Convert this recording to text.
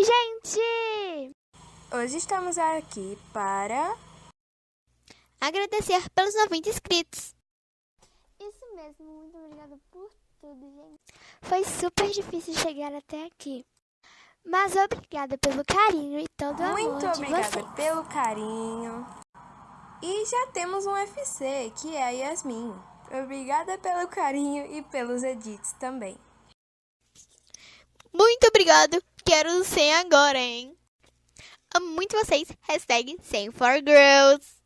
Oi, gente! Hoje estamos aqui para agradecer pelos 90 inscritos. Isso mesmo, muito obrigada por tudo, gente. Foi super difícil chegar até aqui. Mas obrigada pelo carinho e todo o amor Muito de obrigada vocês. pelo carinho. E já temos um FC, que é a Yasmin. Obrigada pelo carinho e pelos edits também. Muito obrigado. Quero 100 agora, hein? Amo muito vocês. Hashtag 100 for girls.